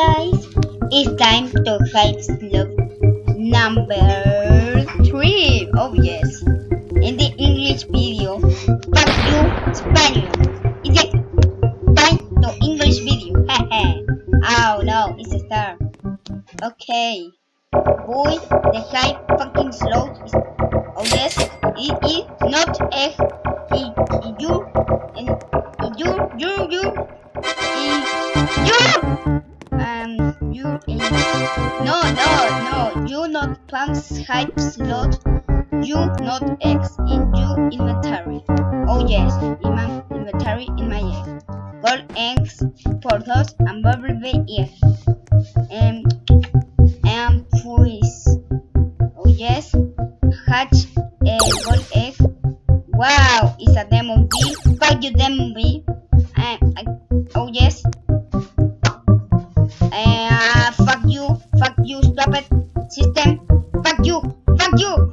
It's time to hive slot number three. Oh yes. In the English video, fuck you Spanish. It's a time to English video. oh no, it's a star. Okay. Boy, the hive fucking slot is oh yes, it is not a it, it, you and it, you you you it, you you in no, no, no. You not plans hive slot. You not X in you inventory. Oh yes, in my inventory in my egg. Gold eggs, portals, and bumblebee egg. Um, and freeze. Oh yes, hatch a gold egg. Wow, it's a demon bee. Fuck you, demon bee. System, fuck you, fuck you,